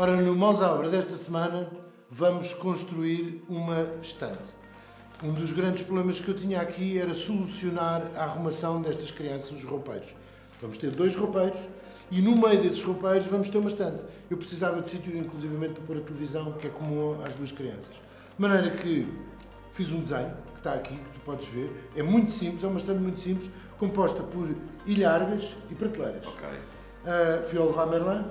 Ora, no Mãos à Obra desta semana vamos construir uma estante. Um dos grandes problemas que eu tinha aqui era solucionar a arrumação destas crianças, os roupeiros. Vamos ter dois roupeiros e no meio desses roupeiros vamos ter uma estante. Eu precisava de sítio, inclusivamente, para pôr a televisão, que é comum às duas crianças. De maneira que fiz um desenho, que está aqui, que tu podes ver. É muito simples, é uma estante muito simples, composta por ilhargas e prateleiras. Ok. Uh, fui ao Leroy Merlin,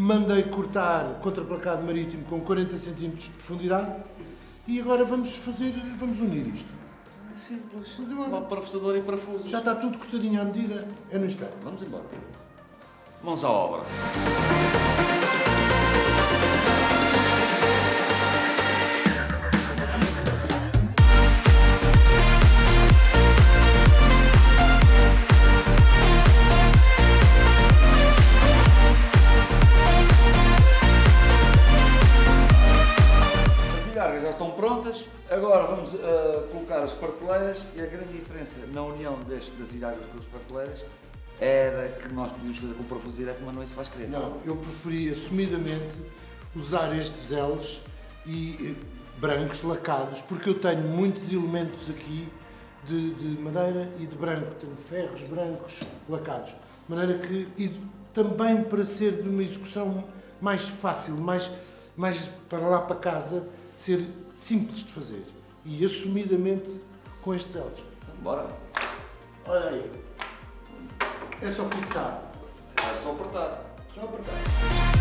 mandei cortar contraplacado marítimo com 40 cm de profundidade e agora vamos fazer, vamos unir isto. É simples. Uma parafusadora e parafusos. Já está tudo cortadinho à medida, é no instante. Vamos embora. Mãos à obra. Já estão prontas. Agora vamos ah, colocar as prateleiras e a grande diferença na união deste, das ilhargas com as prateleiras era que nós podíamos fazer com direto, mas não é isso faz querer. Não, eu preferi assumidamente usar estes L's e eh, brancos lacados, porque eu tenho muitos elementos aqui de, de madeira e de branco, tenho ferros brancos lacados, de maneira que, e também para ser de uma execução mais fácil, mais, mais para lá para casa, ser simples de fazer, e assumidamente com estes L's. Então, bora. Olha aí, é só fixar, É só apertar. só apertar.